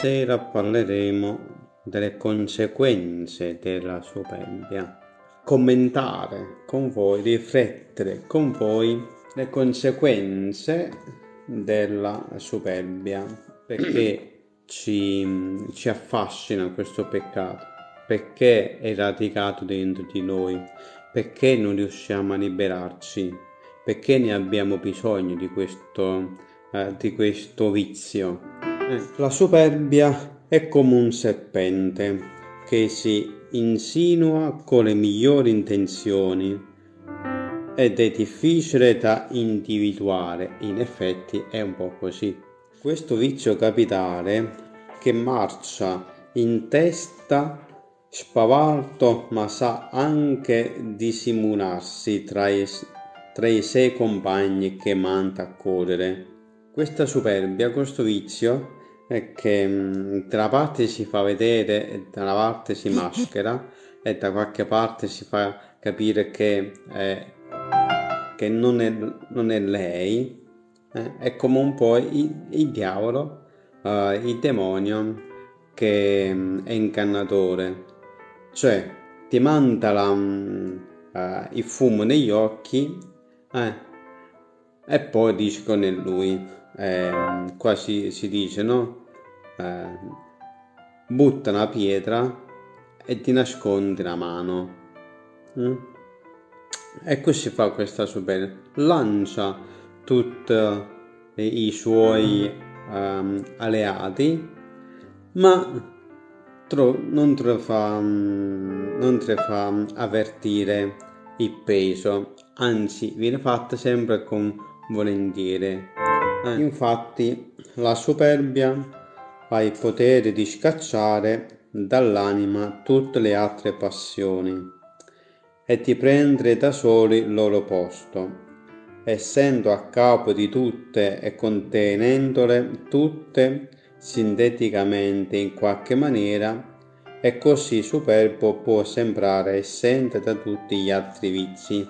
Stasera parleremo delle conseguenze della superbia. Commentare con voi, riflettere con voi le conseguenze della superbia, perché ci, ci affascina questo peccato, perché è radicato dentro di noi, perché non riusciamo a liberarci, perché ne abbiamo bisogno di questo, eh, di questo vizio. La superbia è come un serpente che si insinua con le migliori intenzioni ed è difficile da individuare, in effetti è un po' così. Questo vizio capitale che marcia in testa spavaldo ma sa anche dissimularsi tra tra i sei compagni che manda a correre. Questa superbia, questo vizio, è che mm, da una parte si fa vedere, da una parte si maschera e da qualche parte si fa capire che, è, che non, è, non, è, lei, eh? è come un po' il, il diavolo, uh, il demonio che um, è ingannatore, cioè ti manda la, um, uh, il fumo negli occhi eh, e poi dici con lui. Eh, qua si, si dice no eh, butta una pietra e ti nascondi la mano. Mm? E così fa questa superbia. Lancia tutti i suoi um, alleati, ma non te fa, um, non fa avvertire il peso, anzi viene fatta sempre con volentieri. Eh, infatti la superbia ha il potere di scacciare dall'anima tutte le altre passioni e di prendere da soli il loro posto, essendo a capo di tutte e contenendole tutte sinteticamente in qualche maniera, e così superbo può sembrare assente da tutti gli altri vizi.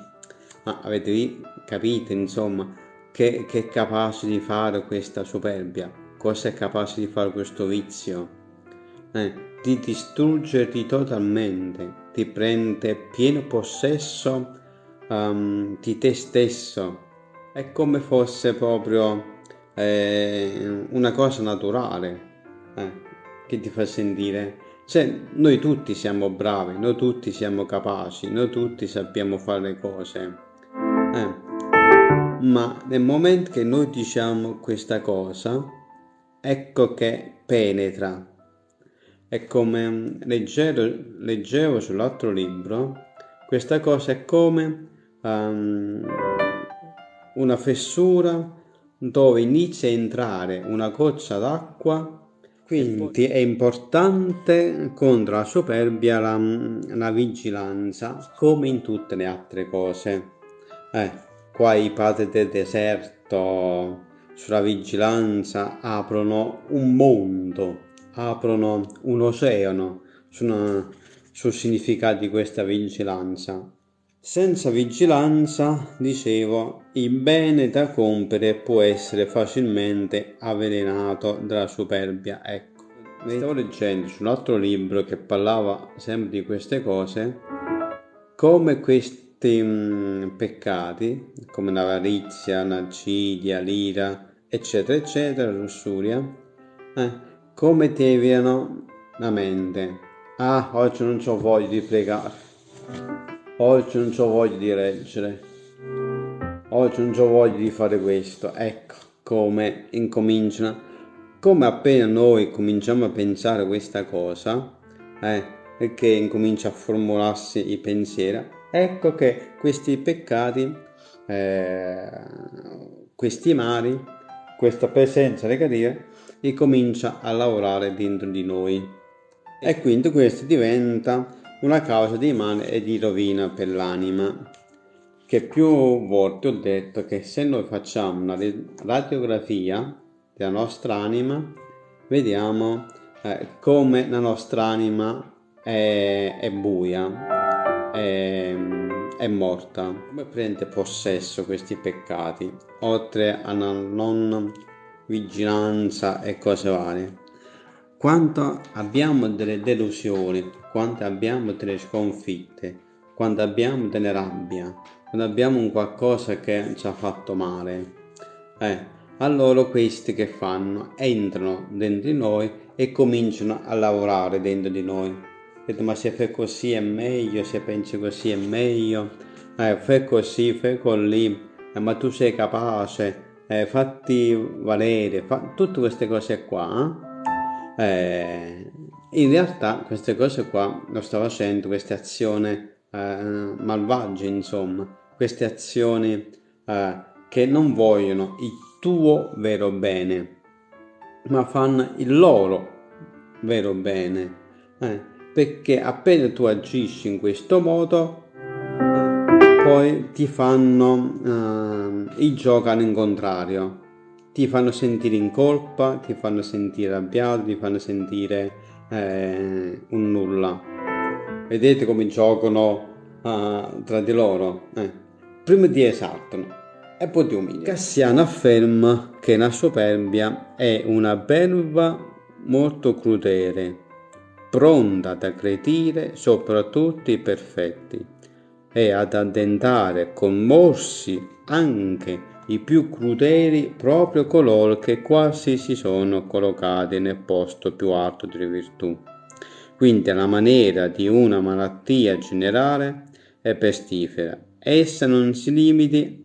Ma avete capito, insomma, che, che è capace di fare questa superbia? cosa è capace di fare questo vizio? Eh, di distruggerti totalmente, ti prende pieno possesso um, di te stesso. È come fosse proprio eh, una cosa naturale eh, che ti fa sentire. Cioè, noi tutti siamo bravi, noi tutti siamo capaci, noi tutti sappiamo fare le cose. Eh. Ma nel momento che noi diciamo questa cosa, ecco che penetra. E come leggevo, leggevo sull'altro libro, questa cosa è come um, una fessura dove inizia a entrare una goccia d'acqua quindi è importante contro la superbia la, la, vigilanza come in tutte le altre cose. Eh, qua i padri del deserto sulla vigilanza aprono un mondo, aprono un oceano sul significato di questa vigilanza. Senza vigilanza, dicevo, il bene da compiere può essere facilmente avvelenato dalla superbia. Ecco, stavo leggendo su un altro libro che parlava sempre di queste cose, come questi mh, mm, peccati, come l'avarizia, l'acidia, l'ira, eccetera, eccetera, lussuria, eh, come deviano la mente. Ah, oggi non ho voglia di pregare, oggi non ho voglia di leggere, oggi non ho voglia di fare questo. Ecco come incominciano, come appena noi cominciamo a pensare questa cosa, eh, perché incomincia a formularsi i pensieri, ecco che questi peccati, eh, questi mali, questa presenza negativa e comincia a lavorare dentro di noi. E quindi questo diventa una causa di male e di rovina per l'anima. Che più volte ho detto che se noi facciamo una radiografia della nostra anima, vediamo eh, come la nostra anima è, è buia, è, è morta. Come prende possesso questi peccati, oltre alla non vigilanza e cose varie? quando abbiamo delle delusioni, quando abbiamo delle sconfitte, quando abbiamo delle rabbia, quando abbiamo un qualcosa che ci ha fatto male, eh, allora questi che fanno? Entrano dentro di noi e cominciano a lavorare dentro di noi. Detto, ma se fai così è meglio, se pensi così è meglio, eh, fai così, fai così, eh, ma tu sei capace, eh, fatti valere, fa... tutte queste cose qua. Eh? eh, in realtà queste cose qua lo sta facendo, queste azioni eh, malvagie, insomma, queste azioni che non vogliono il tuo vero bene, ma fanno il loro vero bene. Eh, perché appena tu agisci in questo modo, poi ti fanno eh, il gioco in contrario, ti fanno sentire in colpa, ti fanno sentire arrabbiato, ti fanno sentire eh, un nulla. Vedete come giocano uh, tra di loro? Eh. Prima ti esaltano e poi ti umiliano. Cassiano afferma che la superbia è una belva molto crudele, pronta ad aggredire soprattutto i perfetti e ad addentare morsi anche i più crudeli proprio coloro che quasi si sono collocati nel posto più alto delle virtù. Quindi alla maniera di una malattia generale e pestifera, essa non si limiti,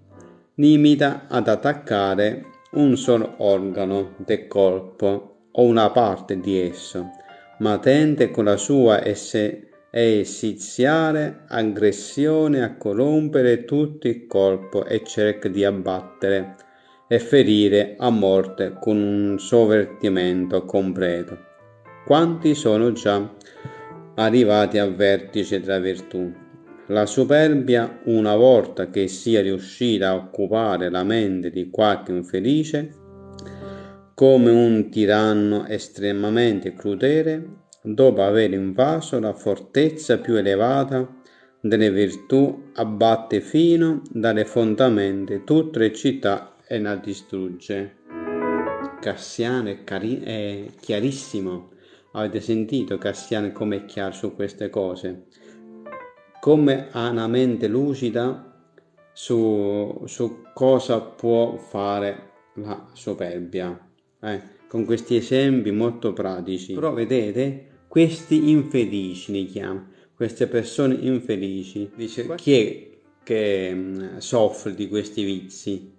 limita ad attaccare un solo organo del corpo o una parte di esso, ma tende con la sua esse e esiziare aggressione a corrompere tutto il corpo e cerca di abbattere e ferire a morte con un sovvertimento completo. Quanti sono già arrivati al vertice della virtù? La superbia, una volta che sia riuscita a occupare la mente di qualche infelice, come un tiranno estremamente crudele, dopo aver invaso la fortezza più elevata delle virtù, abbatte fino dalle fondamenta tutte le città e la distrugge. Cassiano è, è chiarissimo. Avete sentito Cassiano come è chiaro su queste cose? Come ha una mente lucida su, su cosa può fare la superbia. Eh, con questi esempi molto pratici. Però vedete, questi infelici li chiama, queste persone infelici. Dice chi è che mm, soffre di questi vizi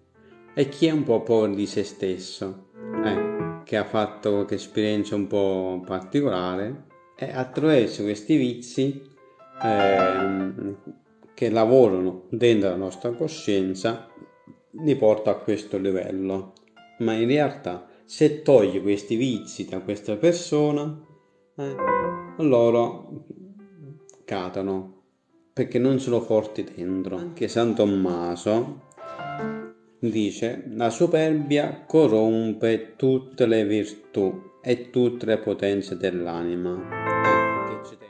e chi è un po' povero di se stesso, eh, che ha fatto qualche esperienza un po' particolare e attraverso questi vizi eh, che lavorano dentro la nostra coscienza li porta a questo livello. Ma in realtà se togli questi vizi da questa persona eh, loro cadono perché non sono forti dentro. Anche San Tommaso dice la superbia corrompe tutte le virtù e tutte le potenze dell'anima.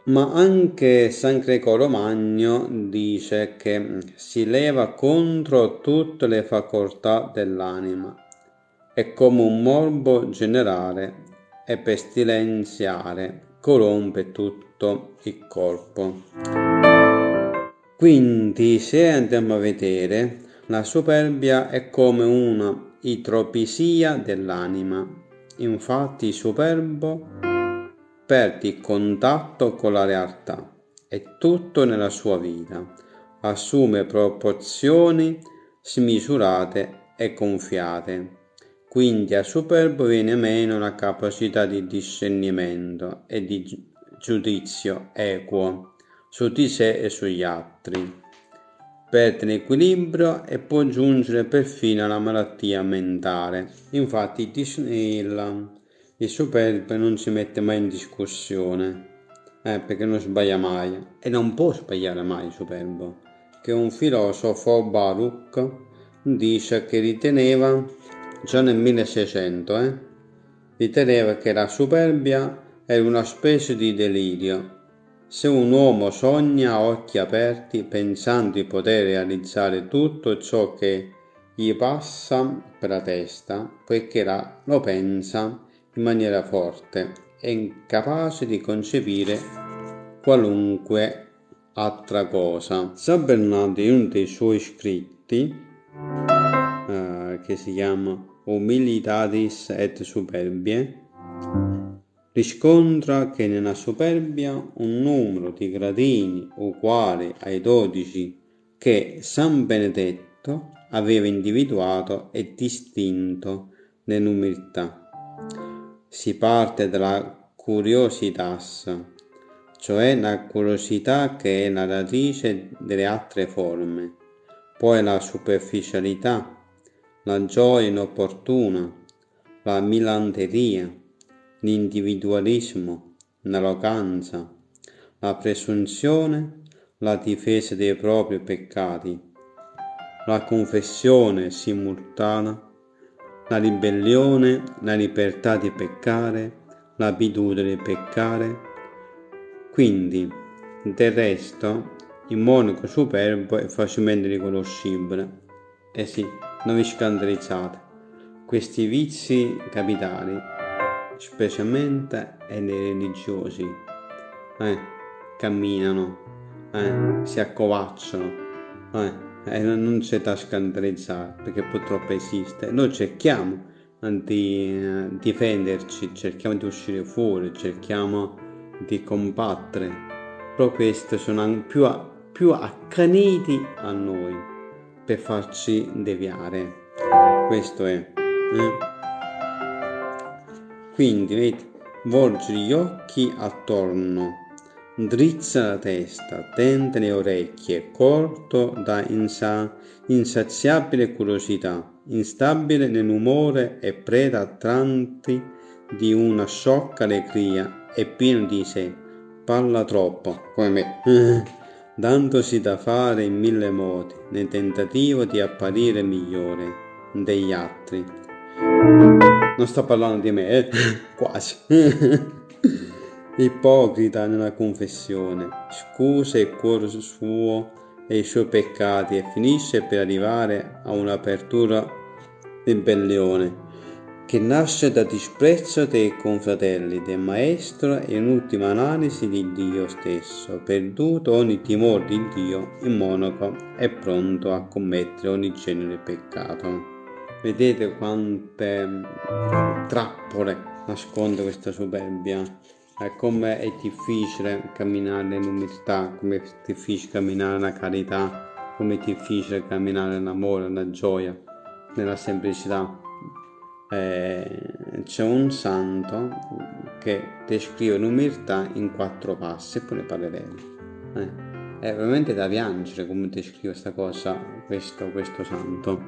Ma anche San Gregorio Magno dice che si leva contro tutte le facoltà dell'anima e come un morbo generale e pestilenziale corrompe tutto il corpo. Quindi se andiamo a vedere, la superbia è come una idropisia dell'anima. Infatti superbo perde il contatto con la realtà e tutto nella sua vita assume proporzioni smisurate e gonfiate quindi al superbo viene meno la capacità di discernimento e di giudizio equo su di sé e sugli altri. Perde l'equilibrio e può giungere perfino alla malattia mentale. Infatti il, il superbo non si mette mai in discussione, eh, perché non sbaglia mai e non può sbagliare mai il superbo. Che un filosofo Baruch dice che riteneva già nel 1600, eh, riteneva che la superbia era una specie di delirio. Se un uomo sogna a occhi aperti pensando di poter realizzare tutto ciò che gli passa per la testa, poiché la, lo pensa in maniera forte è incapace di concepire qualunque altra cosa. San Bernardo in uno dei suoi scritti, eh, che si chiama Humilitatis et Superbie, riscontra che nella superbia un numero di gradini uguale ai dodici che San Benedetto aveva individuato e distinto nell'umiltà. Si parte dalla curiositas, cioè la curiosità che è la radice delle altre forme, poi la superficialità, la gioia inopportuna, la milanteria, l'individualismo, l'arroganza, la presunzione, la difesa dei propri peccati, la confessione simultanea, la ribellione, la libertà di peccare, l'abitudine di peccare. Quindi, del resto, il monaco superbo è facilmente riconoscibile. Eh sì, non vi scandalizzate. Questi vizi capitali specialmente nei religiosi, eh, camminano, eh, si accovacciano, eh, e non c'è da scandalizzare perché purtroppo esiste. Noi cerchiamo di eh, difenderci, cerchiamo di uscire fuori, cerchiamo di combattere, però questi sono più, più accaniti a noi per farci deviare. Questo è. Eh? Quindi, vedi, volgi gli occhi attorno, drizza la testa, tende le orecchie, corto da insa- insaziabile curiosità, instabile nell'umore e preda a tratti di una sciocca allegria e pieno di sé. Parla troppo, come me, dandosi da fare in mille modi, nel tentativo di apparire migliore degli altri non sto parlando di me, eh? quasi. Ipocrita nella confessione, scusa il cuore suo e i suoi peccati e finisce per arrivare a un'apertura ribellione che nasce da disprezzo dei confratelli, del maestro e in ultima analisi di Dio stesso. Perduto ogni timore di Dio, il monaco è pronto a commettere ogni genere di peccato. Vedete quante trappole nasconde questa superbia. E come è difficile camminare nell'umiltà, come è difficile camminare nella carità, come è difficile camminare nell'amore, nella gioia, nella semplicità. Eh, c'è un santo che descrive l'umiltà in quattro passi e poi ne parleremo. Eh, è veramente da piangere come descrive questa cosa questo, questo santo.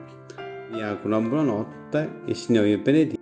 Vi auguro una buonanotte e il Signore vi benedica.